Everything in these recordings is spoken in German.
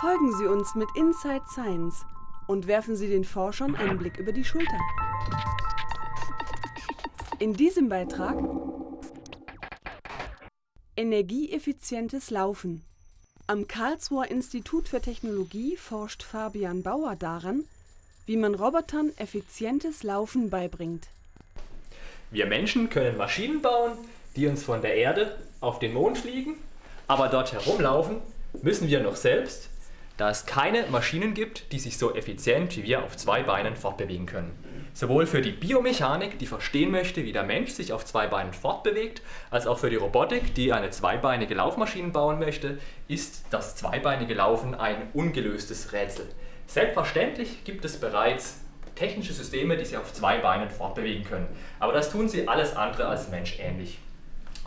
Folgen Sie uns mit Inside Science und werfen Sie den Forschern einen Blick über die Schulter. In diesem Beitrag Energieeffizientes Laufen. Am Karlsruher Institut für Technologie forscht Fabian Bauer daran, wie man Robotern effizientes Laufen beibringt. Wir Menschen können Maschinen bauen, die uns von der Erde auf den Mond fliegen, aber dort herumlaufen müssen wir noch selbst, da es keine Maschinen gibt, die sich so effizient wie wir auf zwei Beinen fortbewegen können. Sowohl für die Biomechanik, die verstehen möchte, wie der Mensch sich auf zwei Beinen fortbewegt, als auch für die Robotik, die eine zweibeinige Laufmaschine bauen möchte, ist das zweibeinige Laufen ein ungelöstes Rätsel. Selbstverständlich gibt es bereits technische Systeme, die sich auf zwei Beinen fortbewegen können, aber das tun sie alles andere als menschähnlich.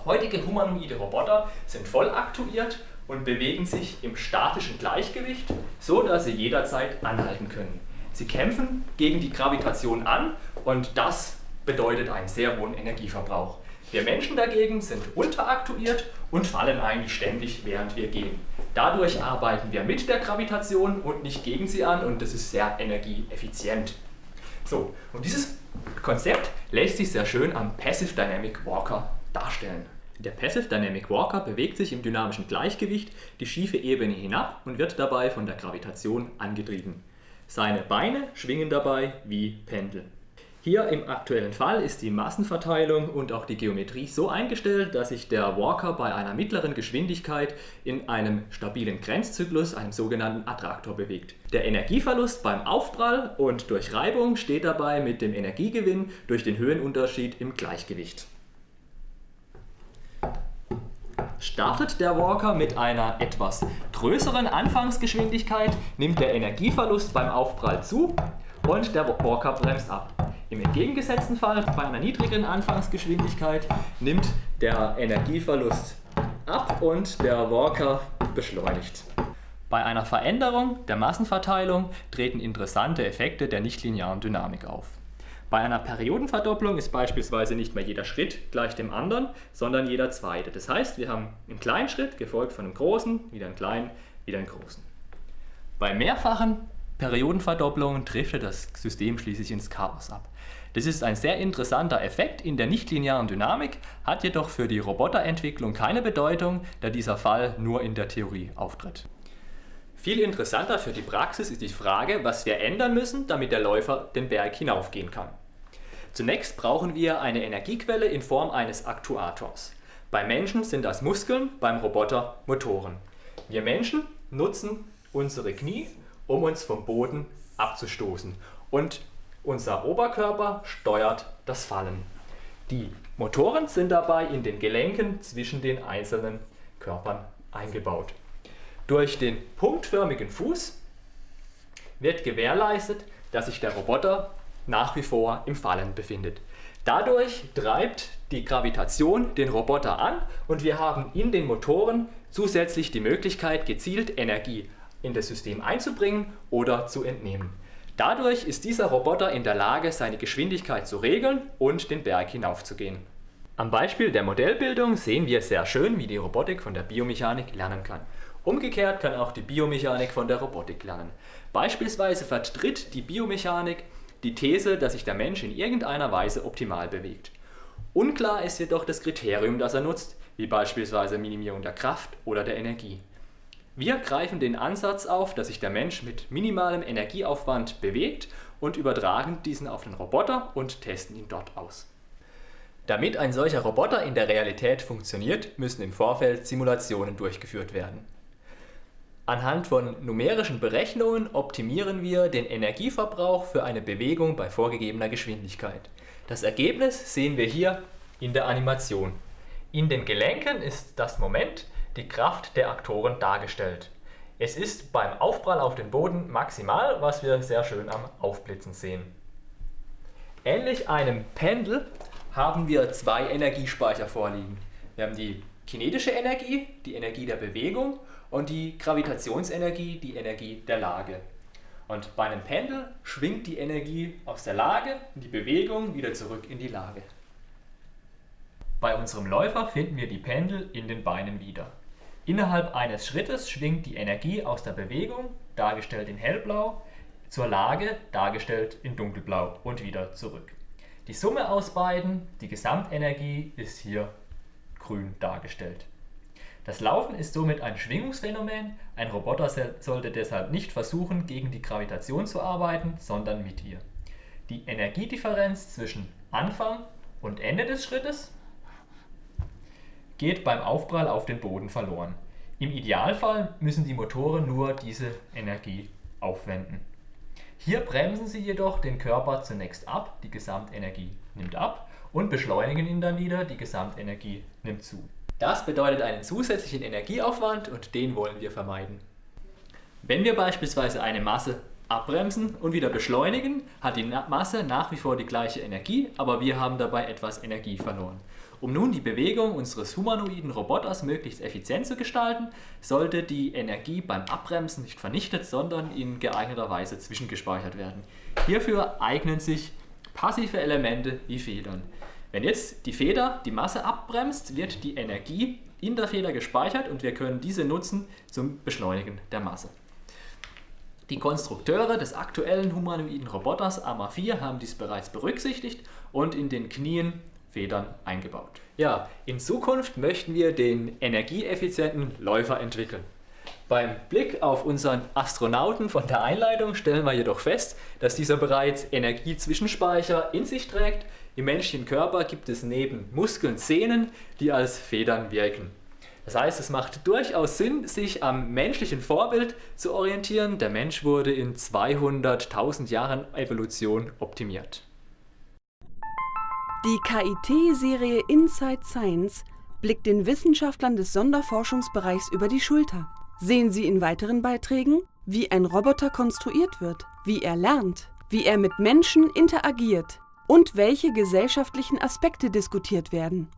Heutige humanoide Roboter sind voll aktuiert und bewegen sich im statischen Gleichgewicht, so dass sie jederzeit anhalten können. Sie kämpfen gegen die Gravitation an und das bedeutet einen sehr hohen Energieverbrauch. Wir Menschen dagegen sind unteraktuiert und fallen eigentlich ständig, während wir gehen. Dadurch arbeiten wir mit der Gravitation und nicht gegen sie an und das ist sehr energieeffizient. So, und dieses Konzept lässt sich sehr schön am Passive Dynamic Walker darstellen. Der Passive Dynamic Walker bewegt sich im dynamischen Gleichgewicht die schiefe Ebene hinab und wird dabei von der Gravitation angetrieben. Seine Beine schwingen dabei wie Pendel. Hier im aktuellen Fall ist die Massenverteilung und auch die Geometrie so eingestellt, dass sich der Walker bei einer mittleren Geschwindigkeit in einem stabilen Grenzzyklus, einem sogenannten Attraktor, bewegt. Der Energieverlust beim Aufprall und durch Reibung steht dabei mit dem Energiegewinn durch den Höhenunterschied im Gleichgewicht. Startet der Walker mit einer etwas größeren Anfangsgeschwindigkeit, nimmt der Energieverlust beim Aufprall zu und der Walker bremst ab. Im entgegengesetzten Fall, bei einer niedrigeren Anfangsgeschwindigkeit, nimmt der Energieverlust ab und der Walker beschleunigt. Bei einer Veränderung der Massenverteilung treten interessante Effekte der nichtlinearen Dynamik auf. Bei einer Periodenverdopplung ist beispielsweise nicht mehr jeder Schritt gleich dem anderen, sondern jeder zweite. Das heißt, wir haben einen kleinen Schritt gefolgt von einem großen, wieder einen kleinen, wieder einen großen. Bei mehrfachen Periodenverdopplungen driftet das System schließlich ins Chaos ab. Das ist ein sehr interessanter Effekt in der nichtlinearen Dynamik, hat jedoch für die Roboterentwicklung keine Bedeutung, da dieser Fall nur in der Theorie auftritt. Viel interessanter für die Praxis ist die Frage, was wir ändern müssen, damit der Läufer den Berg hinaufgehen kann. Zunächst brauchen wir eine Energiequelle in Form eines Aktuators. Beim Menschen sind das Muskeln, beim Roboter Motoren. Wir Menschen nutzen unsere Knie, um uns vom Boden abzustoßen. Und unser Oberkörper steuert das Fallen. Die Motoren sind dabei in den Gelenken zwischen den einzelnen Körpern eingebaut. Durch den punktförmigen Fuß wird gewährleistet, dass sich der Roboter nach wie vor im Fallen befindet. Dadurch treibt die Gravitation den Roboter an und wir haben in den Motoren zusätzlich die Möglichkeit, gezielt Energie in das System einzubringen oder zu entnehmen. Dadurch ist dieser Roboter in der Lage, seine Geschwindigkeit zu regeln und den Berg hinaufzugehen. Am Beispiel der Modellbildung sehen wir sehr schön, wie die Robotik von der Biomechanik lernen kann. Umgekehrt kann auch die Biomechanik von der Robotik lernen. Beispielsweise vertritt die Biomechanik die These, dass sich der Mensch in irgendeiner Weise optimal bewegt. Unklar ist jedoch das Kriterium, das er nutzt, wie beispielsweise Minimierung der Kraft oder der Energie. Wir greifen den Ansatz auf, dass sich der Mensch mit minimalem Energieaufwand bewegt und übertragen diesen auf den Roboter und testen ihn dort aus. Damit ein solcher Roboter in der Realität funktioniert, müssen im Vorfeld Simulationen durchgeführt werden. Anhand von numerischen Berechnungen optimieren wir den Energieverbrauch für eine Bewegung bei vorgegebener Geschwindigkeit. Das Ergebnis sehen wir hier in der Animation. In den Gelenken ist das Moment die Kraft der Aktoren dargestellt. Es ist beim Aufprall auf den Boden maximal, was wir sehr schön am Aufblitzen sehen. Ähnlich einem Pendel haben wir zwei Energiespeicher vorliegen. Wir haben die kinetische Energie, die Energie der Bewegung und die Gravitationsenergie, die Energie der Lage. Und bei einem Pendel schwingt die Energie aus der Lage in die Bewegung wieder zurück in die Lage. Bei unserem Läufer finden wir die Pendel in den Beinen wieder. Innerhalb eines Schrittes schwingt die Energie aus der Bewegung, dargestellt in hellblau, zur Lage, dargestellt in dunkelblau und wieder zurück. Die Summe aus beiden, die Gesamtenergie, ist hier grün dargestellt. Das Laufen ist somit ein Schwingungsphänomen. Ein Roboter sollte deshalb nicht versuchen, gegen die Gravitation zu arbeiten, sondern mit ihr. Die Energiedifferenz zwischen Anfang und Ende des Schrittes geht beim Aufprall auf den Boden verloren. Im Idealfall müssen die Motoren nur diese Energie aufwenden. Hier bremsen sie jedoch den Körper zunächst ab, die Gesamtenergie nimmt ab und beschleunigen ihn dann wieder, die Gesamtenergie nimmt zu. Das bedeutet einen zusätzlichen Energieaufwand und den wollen wir vermeiden. Wenn wir beispielsweise eine Masse abbremsen und wieder beschleunigen, hat die Masse nach wie vor die gleiche Energie, aber wir haben dabei etwas Energie verloren. Um nun die Bewegung unseres humanoiden Roboters möglichst effizient zu gestalten, sollte die Energie beim Abbremsen nicht vernichtet, sondern in geeigneter Weise zwischengespeichert werden. Hierfür eignen sich passive Elemente wie Federn. Wenn jetzt die Feder die Masse abbremst, wird die Energie in der Feder gespeichert und wir können diese nutzen zum Beschleunigen der Masse. Die Konstrukteure des aktuellen humanoiden Roboters AMA 4 haben dies bereits berücksichtigt und in den Knien Federn eingebaut. Ja, in Zukunft möchten wir den energieeffizienten Läufer entwickeln. Beim Blick auf unseren Astronauten von der Einleitung stellen wir jedoch fest, dass dieser bereits Energiezwischenspeicher in sich trägt. Im menschlichen Körper gibt es neben Muskeln Sehnen, die als Federn wirken. Das heißt, es macht durchaus Sinn, sich am menschlichen Vorbild zu orientieren. Der Mensch wurde in 200.000 Jahren Evolution optimiert. Die KIT-Serie Inside Science blickt den Wissenschaftlern des Sonderforschungsbereichs über die Schulter. Sehen Sie in weiteren Beiträgen, wie ein Roboter konstruiert wird, wie er lernt, wie er mit Menschen interagiert und welche gesellschaftlichen Aspekte diskutiert werden.